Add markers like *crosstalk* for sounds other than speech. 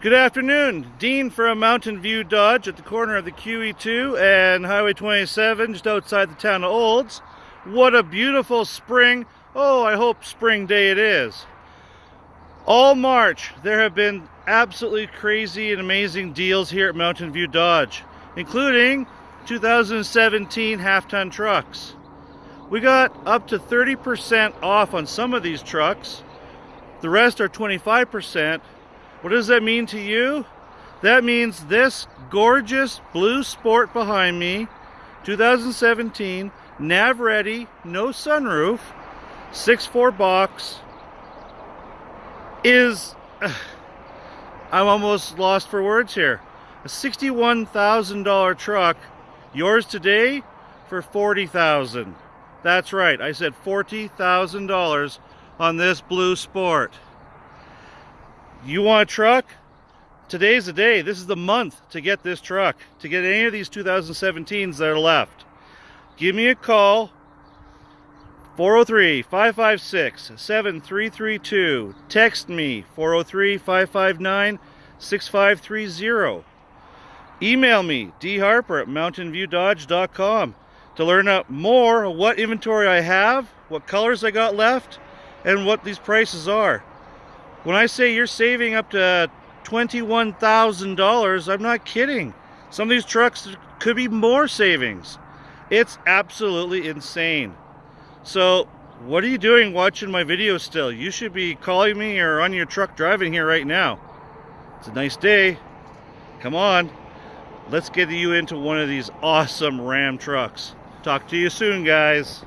Good afternoon, Dean from Mountain View Dodge at the corner of the QE2 and Highway 27 just outside the town of Olds. What a beautiful spring, oh I hope spring day it is. All March there have been absolutely crazy and amazing deals here at Mountain View Dodge, including 2017 half-ton trucks. We got up to 30% off on some of these trucks. The rest are 25%. What does that mean to you? That means this gorgeous blue sport behind me, 2017, nav ready, no sunroof, 6.4 box, is, *sighs* I'm almost lost for words here. A $61,000 truck, yours today for 40000 That's right, I said $40,000 on this blue sport. You want a truck? Today's the day. This is the month to get this truck, to get any of these 2017s that are left. Give me a call, 403-556-7332. Text me, 403-559-6530. Email me, dharper at mountainviewdodge.com to learn more what inventory I have, what colors I got left, and what these prices are. When I say you're saving up to $21,000, I'm not kidding. Some of these trucks could be more savings. It's absolutely insane. So what are you doing watching my video still? You should be calling me or on your truck driving here right now. It's a nice day. Come on. Let's get you into one of these awesome Ram trucks. Talk to you soon, guys.